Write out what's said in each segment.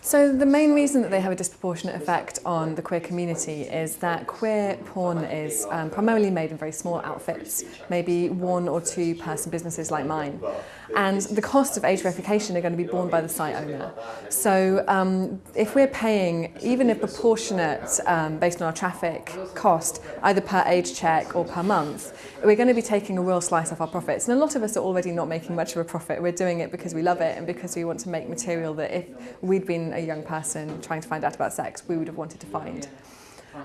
So the main reason that they have a disproportionate effect on the queer community is that queer porn is um, primarily made in very small outfits, maybe one or two person businesses like mine. And the costs of age verification are going to be borne by the site owner. So um, if we're paying even a proportionate, um, based on our traffic cost, either per age check or per month, we're going to be taking a real slice off our profits. And a lot of us are already not making much of a profit. We're doing it because we love it and because we want to make material that if we'd been a young person trying to find out about sex, we would have wanted to find.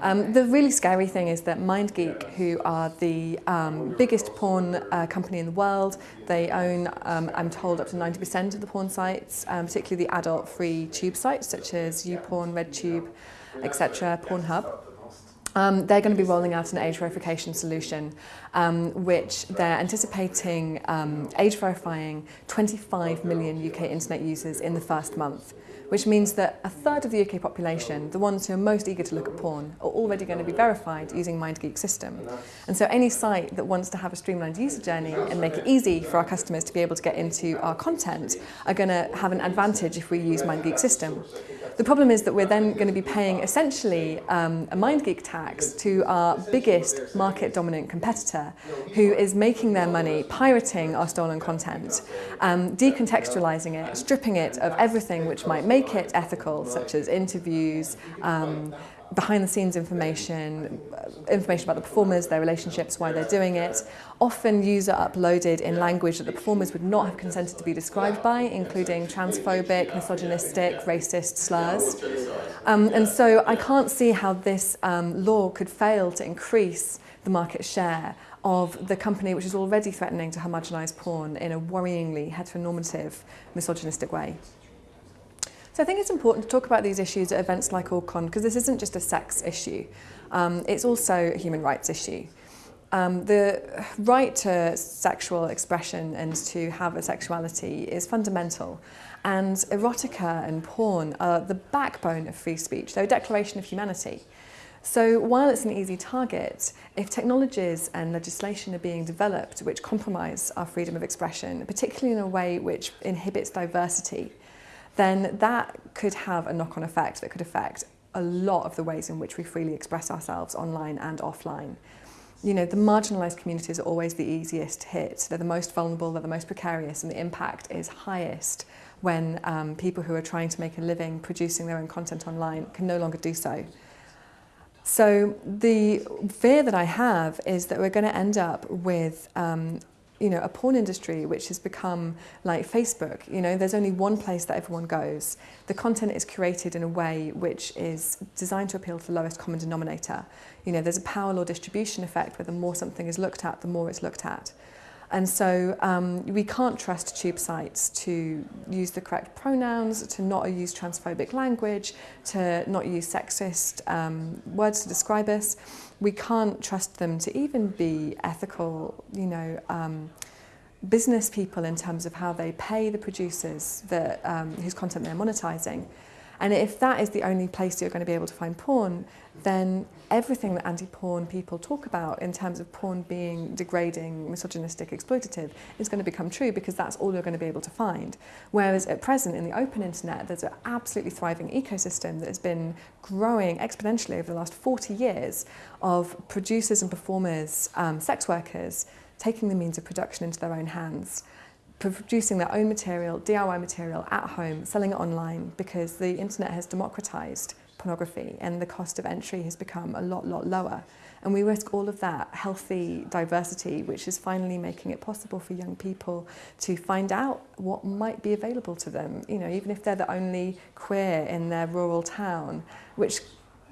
Um, the really scary thing is that MindGeek, who are the um, biggest porn uh, company in the world, they own, um, I'm told, up to 90% of the porn sites, um, particularly the adult-free tube sites such as YouPorn, RedTube, etc., Pornhub. Um, they're going to be rolling out an age verification solution, um, which they're anticipating um, age verifying 25 million UK internet users in the first month, which means that a third of the UK population, the ones who are most eager to look at porn, are already going to be verified using MindGeek's system. And so any site that wants to have a streamlined user journey and make it easy for our customers to be able to get into our content are going to have an advantage if we use MindGeek's system. The problem is that we're then going to be paying essentially um, a MindGeek tax to our biggest market dominant competitor who is making their money pirating our stolen content, um, decontextualizing it, stripping it of everything which might make it ethical, such as interviews, um, behind the scenes information, information about the performers, their relationships, why they're doing it, often user uploaded in language that the performers would not have consented to be described by, including transphobic, misogynistic, racist slurs. Um, and so I can't see how this um, law could fail to increase the market share of the company which is already threatening to homogenise porn in a worryingly heteronormative, misogynistic way. So I think it's important to talk about these issues at events like OrgCon because this isn't just a sex issue. Um, it's also a human rights issue. Um, the right to sexual expression and to have a sexuality is fundamental. And erotica and porn are the backbone of free speech. They're a declaration of humanity. So while it's an easy target, if technologies and legislation are being developed which compromise our freedom of expression, particularly in a way which inhibits diversity, then that could have a knock-on effect that could affect a lot of the ways in which we freely express ourselves online and offline. You know, the marginalised communities are always the easiest hit. They're the most vulnerable, they're the most precarious, and the impact is highest when um, people who are trying to make a living producing their own content online can no longer do so. So the fear that I have is that we're going to end up with um, you know, a porn industry which has become like Facebook. You know, there's only one place that everyone goes. The content is curated in a way which is designed to appeal to the lowest common denominator. You know, there's a power law distribution effect where the more something is looked at, the more it's looked at. And so um, we can't trust tube sites to use the correct pronouns, to not use transphobic language, to not use sexist um, words to describe us. We can't trust them to even be ethical, you know, um, business people in terms of how they pay the producers that, um, whose content they're monetizing. And if that is the only place you're going to be able to find porn, then everything that anti-porn people talk about in terms of porn being degrading, misogynistic, exploitative is going to become true because that's all you're going to be able to find. Whereas at present in the open internet, there's an absolutely thriving ecosystem that has been growing exponentially over the last 40 years of producers and performers, um, sex workers, taking the means of production into their own hands producing their own material, DIY material at home, selling it online because the internet has democratized pornography and the cost of entry has become a lot, lot lower. And we risk all of that healthy diversity, which is finally making it possible for young people to find out what might be available to them, you know, even if they're the only queer in their rural town, which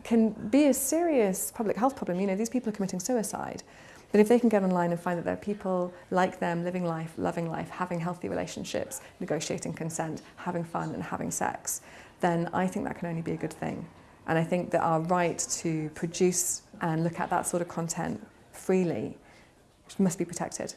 can be a serious public health problem. You know, these people are committing suicide. But if they can get online and find that there are people like them living life, loving life, having healthy relationships, negotiating consent, having fun and having sex, then I think that can only be a good thing. And I think that our right to produce and look at that sort of content freely must be protected.